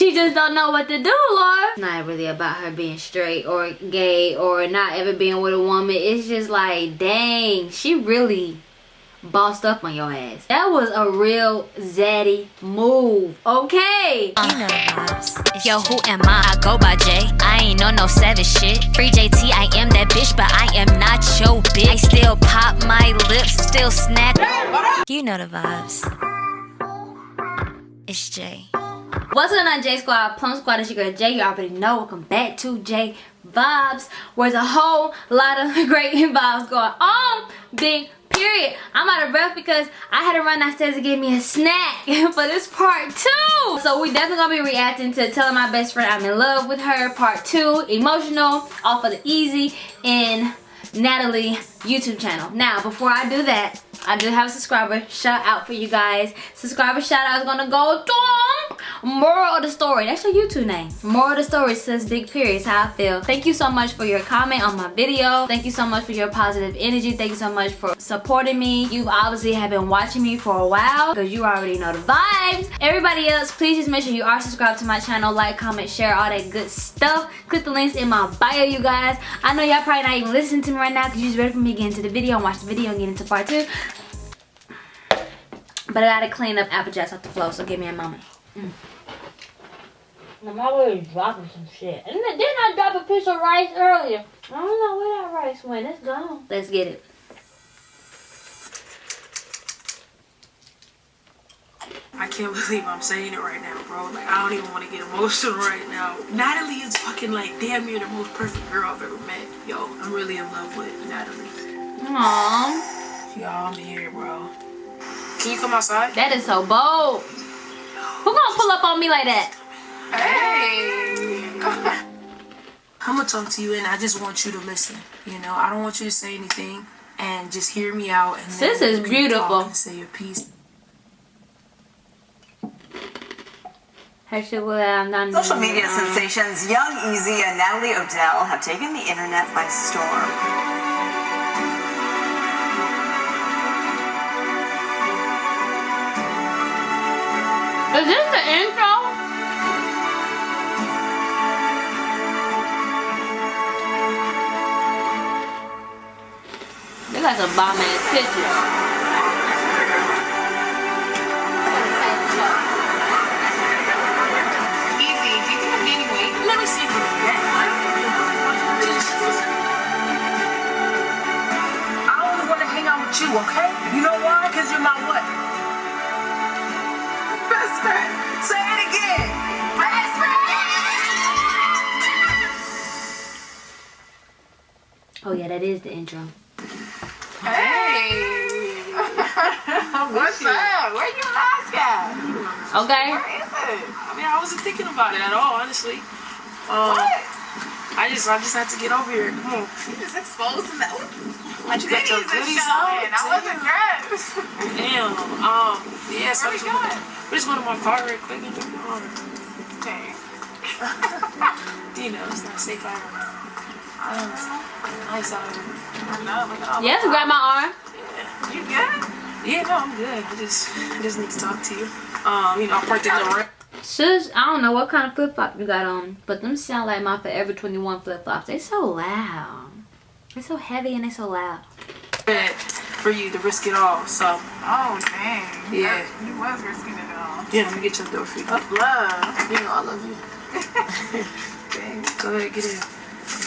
She just don't know what to do, Lord. It's not really about her being straight or gay or not ever being with a woman. It's just like, dang, she really bossed up on your ass. That was a real zaddy move, okay? You know the vibes. Yo, who am I? I go by J. I ain't on no savage shit. Free JT, I am that bitch, but I am not your bitch. I still pop my lips, still snack. You know the vibes. It's Jay. What's going on, J Squad? Plum Squad, it's your girl Jay. You already know. Welcome back to J Vibes, where there's a whole lot of great vibes going on. Big period. I'm out of breath because I had to run downstairs to get me a snack for this part two. So we definitely gonna be reacting to telling my best friend I'm in love with her part two, emotional, off of the easy in Natalie YouTube channel. Now, before I do that, I do have a subscriber shout out for you guys. Subscriber shout out is gonna go to Moral of the story. That's your YouTube name. Moral of the story says big period. How I feel. Thank you so much for your comment on my video. Thank you so much for your positive energy. Thank you so much for supporting me. You obviously have been watching me for a while because you already know the vibes. Everybody else, please just make sure you are subscribed to my channel. Like, comment, share, all that good stuff. Click the links in my bio, you guys. I know y'all probably not even listening to me right now because you're just ready for me to get into the video and watch the video and get into part two. But I gotta clean up apple jacks off the floor, so give me a moment. Mm. I'm always dropping some shit. And then I dropped a piece of rice earlier? I don't know where that rice went. It's gone. Let's get it. I can't believe I'm saying it right now, bro. Like, I don't even want to get emotional right now. Natalie is fucking, like, damn near the most perfect girl I've ever met. Yo, I'm really in love with Natalie. Aww. Y'all, I'm here, bro. Can you come outside? That is so bold. Who gonna pull up on me like that? Hey! I'm gonna talk to you and I just want you to listen. You know, I don't want you to say anything and just hear me out and then is beautiful. say your piece. Her shit will I'm done. Social media sensations Young Easy and Natalie Odell have taken the internet by storm. Is this the intro? They got some bomb ass pictures. Want to hang out with you, okay? You know why? Because you're my what? Best friend. Say it again. Best friend. Oh yeah, that is the intro. Hey. What's up? Where you mask at? Okay. Where is it? I mean, I wasn't thinking about it at all, honestly. Um, What? I just, I just had to get over here. Come on. You just exposing that. My You got your goodies showing. out? I wasn't dressed. Damn. Um, yeah, so Where I we just, going? we just went to my car real quick and took it on. Okay. You know, it's not safe out here. Um, nice out here. I know. Look at all Yes, the- grab my arm. Yeah. You good? Yeah, no, I'm good. I just, I just need to talk to you. Um, you know, I parked in the ramp. Sis, I don't know what kind of flip flop you got on, but them sound like my Forever 21 flip flops. They so loud. They so heavy and they so loud. for you to risk it all. So, Oh, dang. Yeah. That- You was risking it all. yeah, let me get your door for you. That's love. You know I love you. Go ahead, get in.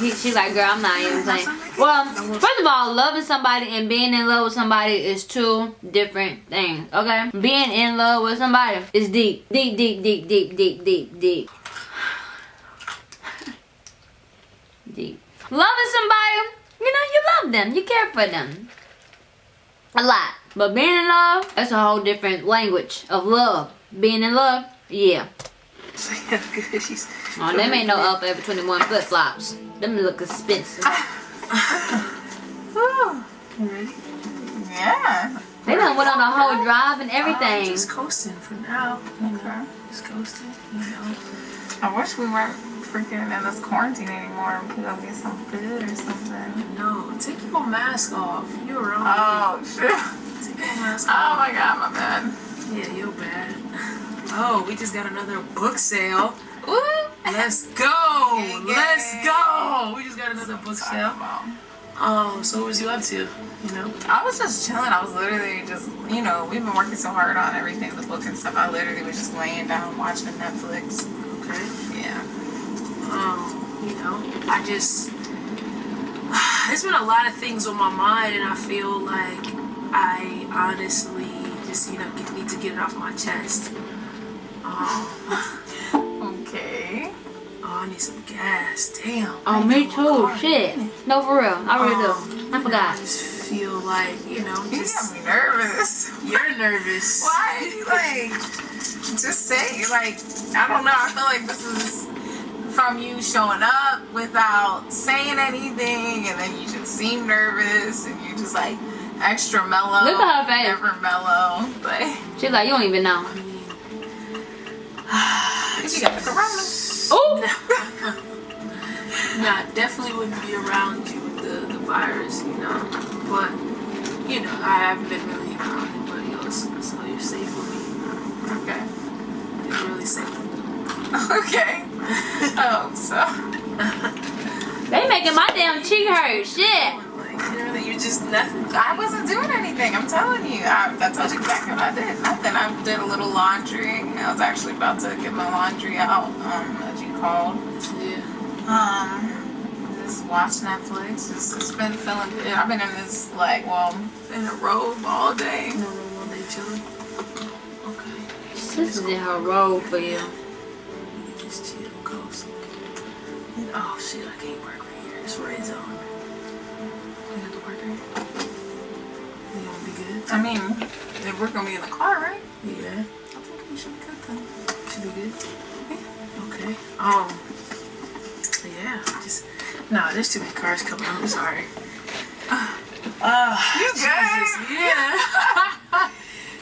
He, she's like, girl, I'm not even playing. Well, first of all, loving somebody and being in love with somebody is two different things, okay? Being in love with somebody is deep. Deep, deep, deep, deep, deep, deep, deep. Deep. Loving somebody, you know, you love them. You care for them. A lot. But being in love, that's a whole different language of love. Being in love, yeah. Yeah, good. She's, Oh, them ain't no Forever 21 flip flops. Them look expensive. oh, ready? Yeah. They done went on a whole drive and oh, I'm everything. just coasting for now. You know, Okay. just coasting. You know. I wish we weren't freaking in this quarantine anymore. We could go get some food or something. No, take your mask off. You're wrong. Oh, shit. take your mask oh off. Oh my god, my bad. Yeah, you're bad. Oh, we just got another book sale. Ooh. Let's go. Let's go. We just got another book sale. Oh, so what was you up to? You know? I was just chilling. I was literally just, you know, we've been working so hard on everything, the book and stuff. I literally was just laying down watching Netflix. Okay. Yeah. Um, you know, I just there's been a lot of things on my mind, and I feel like I honestly just you know get, need to get it off my chest. Um, Okay. oh, I need some gas. Damn. Oh, me too. Shit. No, for real. I really do. I forgot. I forgot. just feel like you know, You got just me nervous. you're nervous. Why are you like, just say, like, I don't know. I feel like this is from you showing up without saying anything, and then you just seem nervous, and you're just like extra mellow. Look at her face. Never mellow. But She's like, you don't even know. You got the corona. Oh, Nah, definitely wouldn't be around you with the, the virus, you know. But, you know, I haven't been really around anybody else, so you're safe with me. Okay. You're really safe. Okay. Oh, so they making my damn cheek hurt. Shit. You know, that you're just nothing. I wasn't doing anything. I'm telling you. I, I told you exactly what I did. Nothing. I did a little laundry. I was actually about to get my laundry out. Um, as you called. Yeah. Um, just watch Netflix. Just, just been feeling good. I've been in this like, well, in a robe all day. No, no, one day chilling. Okay. This is in her robe for you. Oh, shit, I can't work right here. It's red zone. You have to work right here. You gonna be good? I mean, if we're gonna be in the car, right? Yeah. I think we should be good then. Should be good. Okay. Um. Yeah. Just nah. There's too many cars coming. I'm sorry. Uh, You good? yeah.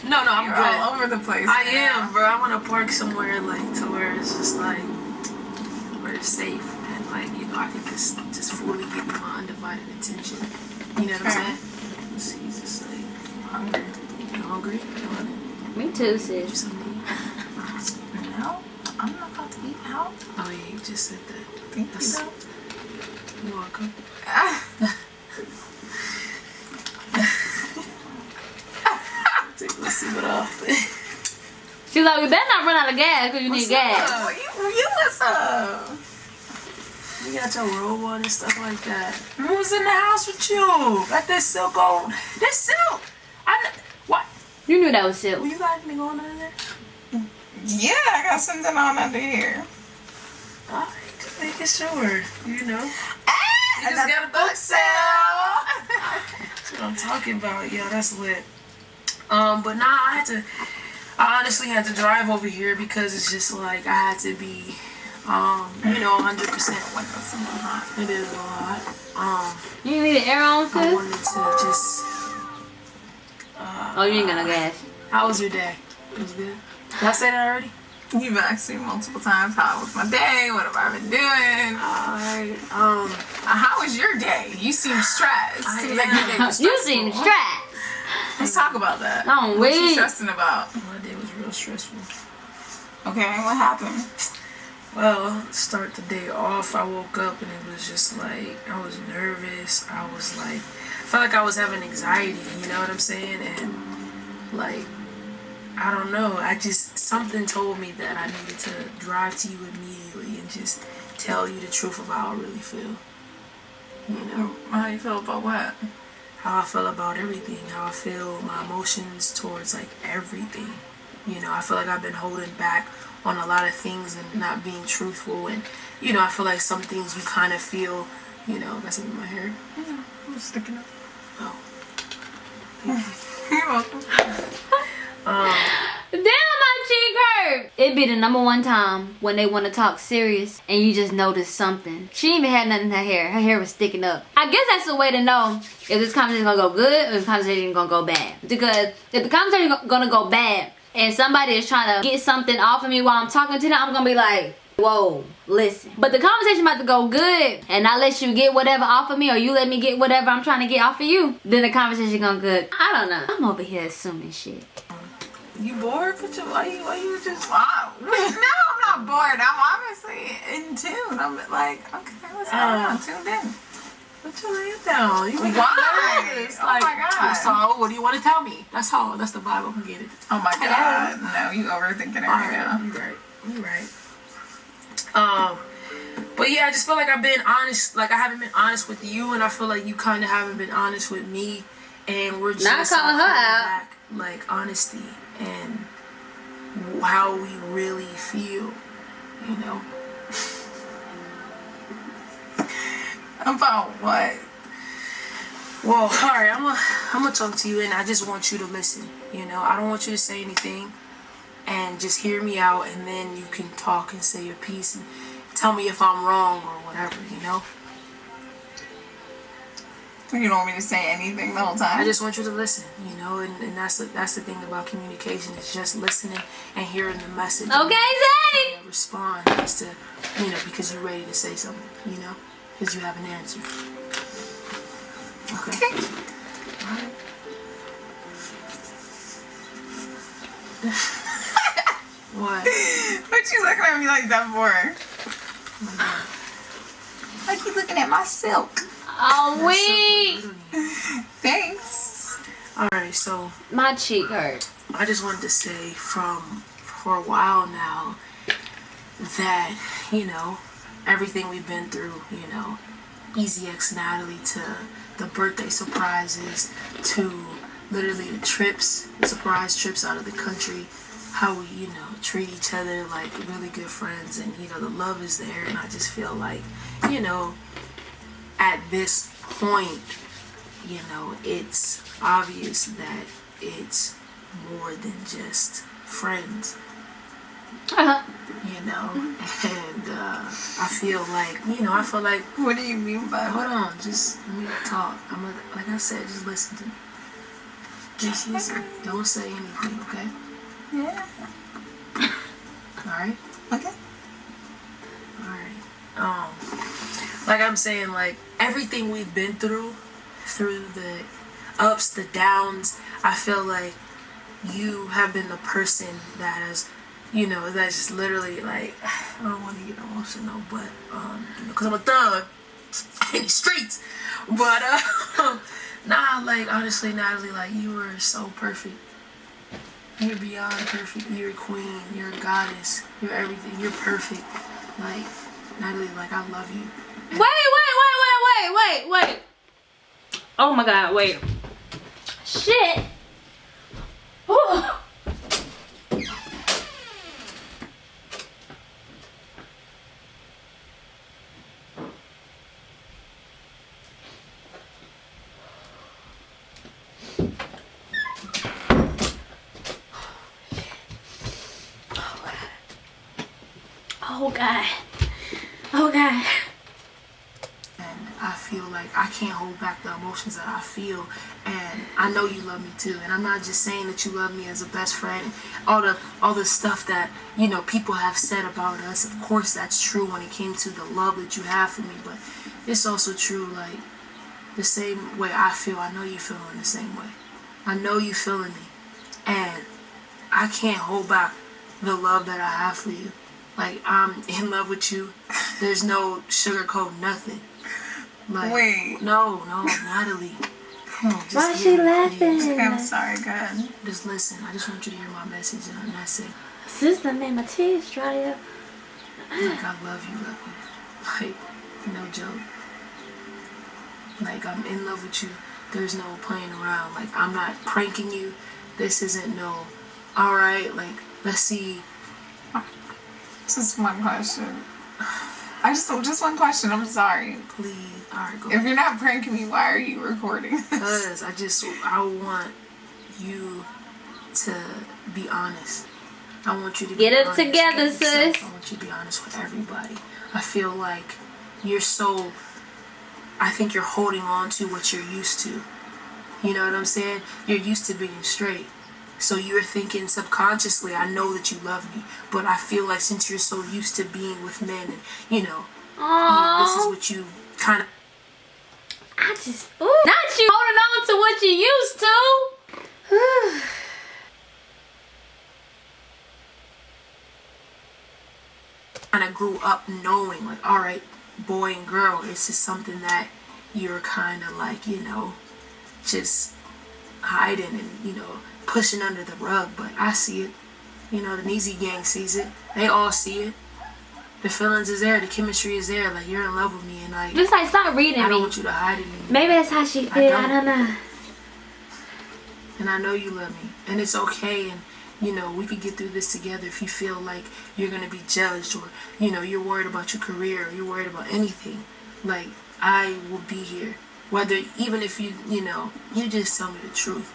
no, no, I'm You're good. all over the place. I now. am, bro. I want to park somewhere like to where it's just like where it's safe like you know I can just just fully give you my undivided attention. You know what I'm saying? Just- He's just like hungry. you hungry. You want it? Me too, You sis. something? No, I'm not about to eat out. Oh yeah, you just said that. Thank you. That's- though. You're welcome. Let's see what off. She's like, we better not run out of gas because you need gas. Oh, you, you what's up? You got your robe on and stuff like that. Who's in the house with you? Got this silk on. This silk. I what? You knew that was silk. Well, you got anything on under there? Yeah, I got something on under here. Alright, just making sure. You know. Ah, You just got a book sale. sale. That's what I'm talking about. Yeah, that's lit. Um, but nah, I had to. I honestly had to drive over here because it's just like I had to be, um, you know, 100 percent. Windows in my hot. It is a lot. Um, You need the air on, I wanted to just. Oh, you ain't got no gas. How was your day? It was good. Did I say that already? You've asked me multiple times how was my day, what have I been doing? Alright. Um, Uh, how was your day? You seem stressed. I Seems like your day was You seem stressed. Let's talk about that. Don't What you wait. stressing about? my day was real stressful. Okay, what happened? Well, start the day off, I woke up and it was just like I was nervous. I was like, I felt like I was having anxiety. You know what I'm saying? And like, I don't know. I just something told me that I needed to drive to you immediately and just tell you the truth of how I really feel. You know How you feel about what? how I feel about everything, how I feel my emotions towards like everything. You know, I feel like I've been holding back on a lot of things and not being truthful and you know, I feel like some things you kind of feel, you know, got something in my hair. I'm sticking up. Oh. You're welcome. Um. Damn, my cheek hurt. It'd be the number one time when they want to talk serious and you just notice something. She even had nothing in her hair. Her hair was sticking up. I guess that's the way to know if this conversation is gonna go good or if the conversation gonna go bad. Because if the conversation go- gonna go bad and somebody is trying to get something off of me while I'm talking to them, I'm gonna be like, whoa, listen. But the conversation about to go good and I let you get whatever off of me or you let me get whatever I'm trying to get off of you, then the conversation gonna good. I don't know. I'm over here assuming shit. You bored? Put your why you why you just Wow. no, I'm not bored. I'm obviously in tune. I'm like, okay, what's going on? Uh, Tuned in. Put your hand down. You make me Why? nervous. Oh my God. So what do you want to tell me? That's all. That's the Bible. Get it. Oh my god. No, you overthinking it right now. You right. You right. Um, but yeah, I just feel like I've been honest. Like I haven't been honest with you, and I feel like you kind of haven't been honest with me. And we're just Not calling her out. back, like honesty and how we really feel. You know. About what? Well, all right, I'm gonna I'm gonna talk to you, and I just want you to listen. You know, I don't want you to say anything, and just hear me out, and then you can talk and say your piece and tell me if I'm wrong or whatever. You know. You don't want me to say anything the whole time? I just want you to listen. You know, and, and that's the, that's the thing about communication is just listening and hearing the message. Okay, Zaddy. Respond as to you know because you're ready to say something. You know, because you have an answer. Okay. Alright. what? What you looking at me like that for? Like you looking at my silk. Oh, wait. Thanks. Alright, so My cheek hurt. I just wanted to say from for a while now that, you know, everything we've been through, you know, Easy X Natalie to the birthday surprises to literally the trips, the surprise trips out of the country, how we, you know, treat each other like really good friends and, you know, the love is there. And I just feel like, you know, at this point, you know, it's obvious that it's more than just friends, Uh-huh. you know, and uh, I feel like, you know, I feel like, What do you mean by hold on, just let me talk. I'm a, like I said, just listen to me. Just listen. Don't say anything, okay? Yeah. All right. Okay. Alright. Um like I'm saying, like everything we've been through, through the ups, the downs, I feel like you have been the person that has you know, that's just literally like I don't want to get emotional, but um, you know, cause I'm a thug in the streets. But uh, nah, like honestly, Natalie, like you were so perfect. You're beyond perfect. You're a queen. You're a goddess. You're everything. You're perfect. Like Natalie, like I love you. Wait, wait, wait, wait, wait, wait, wait. Oh my god, wait. Shit. Ooh. Oh god. Oh god. and I feel like I can't hold back the emotions that I feel and I know you love me too and I'm not just saying that you love me as a best friend. All the all the stuff that you know people have said about us of course that's true when it came to the love that you have for me but it's also true like the same way I feel. I know you feel in the same way. I know you feeling me and I can't hold back the love that I have for you. Like I'm in love with you. There's no sugarcoat nothing like, Wait. No, no, Natalie. Come on, just Why is she laughing? please. Okay, I'm sorry. Go ahead. Just listen. I just want you to hear my message, and that's it. Sister made my tears dry up. Like I love you, love you. Like no joke. Like I'm in love with you. There's no playing around. Like I'm not pranking you. This isn't no. All right, like let's see. This is my question. I just just one question. I'm sorry. Please, all right, go. If you're not pranking me, why are you recording this? Cause I just I want you to be honest. I want you to Get be it honest together, with yourself. sis. I want you to be honest with everybody. I feel like you're so. I think you're holding on to what you're used to. You know what I'm saying? You're used to being straight. So you're thinking subconsciously, I know that you love me, but I feel like since you're so used to being with men, and you know, this is what you kind of. I just ooh, not you holding on to what you used to. kind of grew up knowing, like, all right, boy and girl, it's just something that you're kind of like, you know, just hiding and you know pushing under the rug but i see it you know the Neezy gang sees it they all see it the feelings is there the chemistry is there like you're in love with me and like Just like stop reading i don't me. want you to hide it anymore. Maybe that's how she feel. I don't. don't know. and I know you love me, and it's okay. And you know we could get through this together. If you feel like you're gonna be judged, or you know you're worried about your career, or you're worried about anything, like I will be here. Whether even if you you know you just tell me the truth,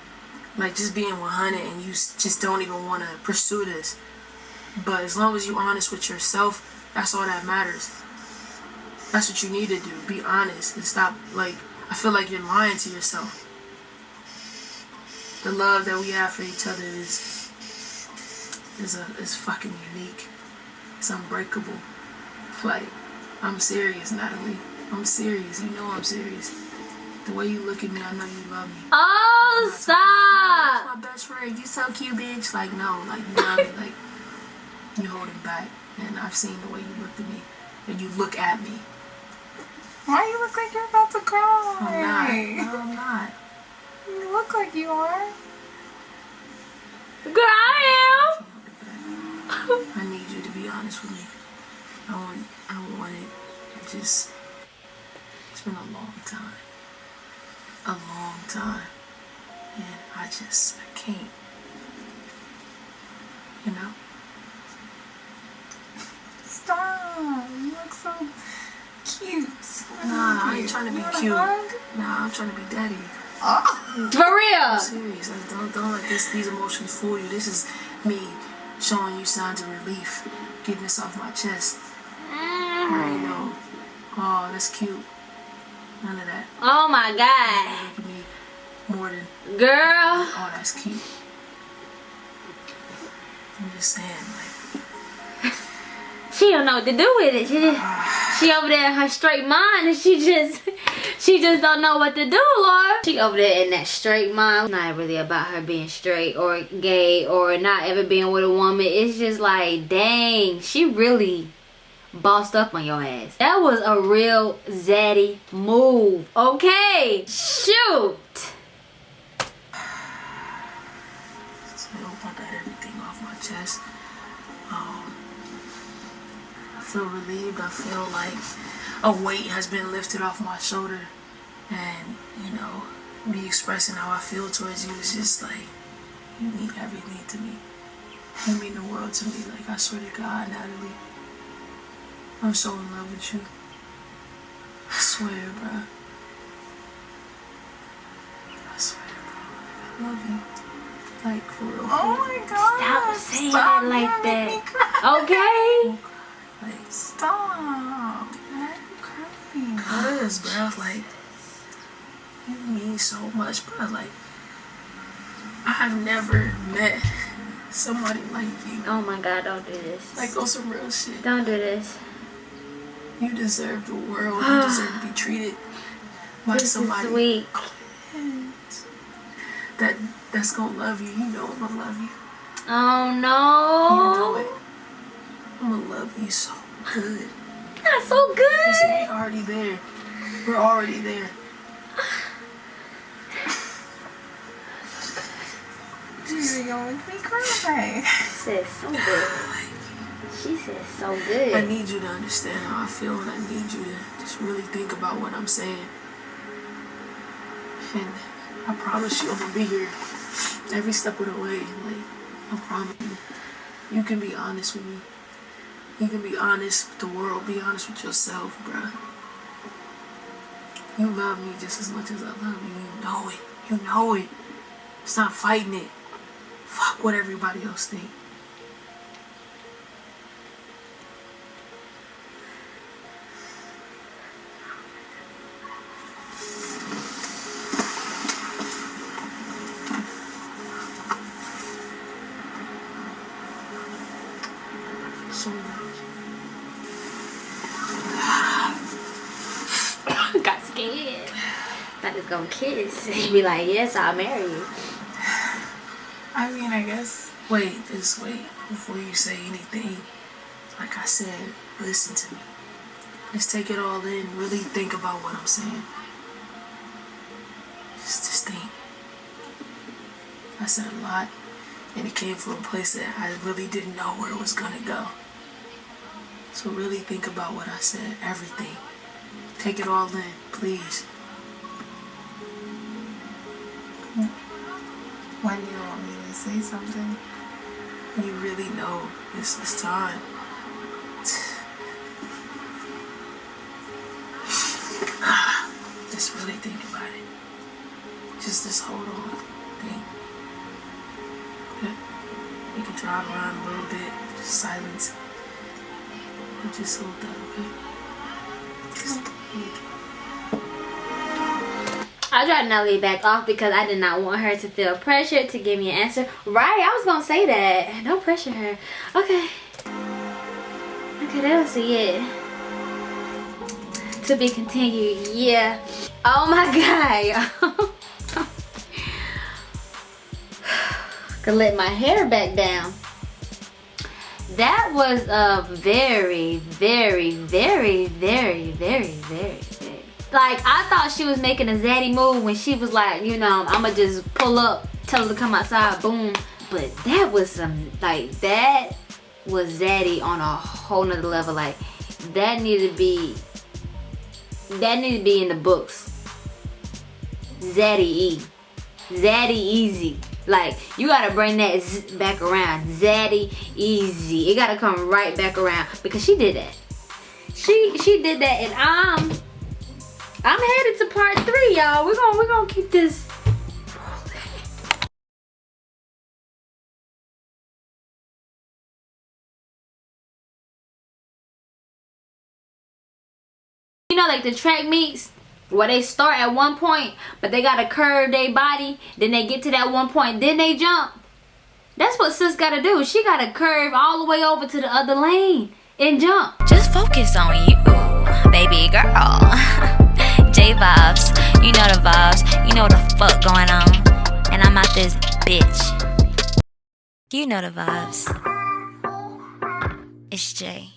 like just being 100, and you just don't even want to pursue this. But as long as you're honest with yourself, that's all that matters. That's what you need to do. Be honest and stop like I feel like you're lying to yourself the love that we have for each other is is a is fucking unique. It's unbreakable. Like I'm serious, Natalie. I'm serious. You know I'm serious. The way you look at me, I know you love me. Oh, stop. My best friend, you so cute, bitch. Like no, like you love me. Like you holding back, and I've seen the way you looked at me, and you look at me. Why you look like you're about to cry? I'm not. No, I'm not. You look like you are. Girl, I am. I need you to be honest with me. I want, I want it. It just, it's been a long time. A long time. And I just, I can't. You know? Stop. You look so cute. Nah, I ain't trying to be cute. hug? Nah, I'm trying to be daddy. Oh. Maria! For. I'm serious. Like, don't, don't let this, these emotions fool you. This is me showing you signs of relief. Getting this off my chest. I mm. know. Oh, that's cute. None of that. Oh my God. More than Girl. Oh, that's cute. I'm just saying, like, She don't know what to do with it. She just, she over there in her straight mind and she just she just don't know what to do, Lord. She over there in that straight mind. Not really about her being straight or gay or not ever being with a woman. It's just like, dang, she really bossed up on your ass. That was a real zaddy move. Okay. Shoot. I I got everything off my chest. Um, I feel relieved. I feel like a weight has been lifted off my shoulder, and you know, me expressing how I feel towards you is just like you mean everything to me. You mean the world to me. Like I swear to God, Natalie, I'm so in love with you. I swear, bro. I swear, bro. I love you. Like for real. Oh my god. Stop saying Stop, it like you're gonna make that. me cry. Okay. Like, Stop. Why are you crying? cuz, bro, like, you mean so much, bro. Like, I've never met somebody like you. Oh my God, don't do this. Like, on some real shit. Don't do this. You deserve the world. You deserve to be ah. treated by This is somebody sweet. that that's gonna love you. You know I'm gonna love you. Oh You know no. it. I'm gonna love you so good. Not so good. We're already there. We're already there. You're gonna make me cry. said so good. She said so good. I need you to understand how I feel, and I need you to just really think about what I'm saying. And I promise you, I'm gonna be here every step of the way. Like, I promise you. You can be honest with me. You can be honest with the world. Be honest with yourself, bruh. You love me just as much as I love you. You know it. You know it. Stop fighting it. Fuck what everybody else think. He was gonna kiss. He'd be like, yes, I'll marry you. I mean, I guess. Wait, just wait before you say anything. like I said, listen to me. Let's take it all in. Really think about what I'm saying. Just, just think. I said a lot, and it came from a place that I really didn't know where it was gonna go. So really think about what I said. Everything. Take it all in, please. When do you want me to say something? You really know this is time. Just really think about it. Just just hold on. Yeah. You can drive around a little bit. Just silence. But just hold that, okay? Just. I tried Nelly back off because I did not want her to feel pressured to give me an answer. Right, I was gonna say that. Don't pressure her. Okay. Okay, that was it. To be continued, yeah. Oh my god. Could let my hair back down. That was a very, very, very, very, very, very. Like, I thought she was making a zaddy move when she was like, you know, I'ma just pull up, tell her to come outside, boom. But that was some, like, that was zaddy on a whole nother level. Like, that needed to be, that needed to be in the books. Zaddy E. Zaddy Easy. Like, you gotta bring that back around. Zaddy Easy. It gotta come right back around because she did that. She she did that and I'm I'm headed to part three, y'all. We're gonna we're gonna keep this You know, like the track meets where they start at one point, but they gotta curve their body, then they get to that one point, then they jump. That's what sis gotta do. She gotta curve all the way over to the other lane and jump. Just focus on you, baby girl. Vibes, you know the vibes, you know what the fuck going on. And I'm out this bitch. You know the vibes. It's Jay.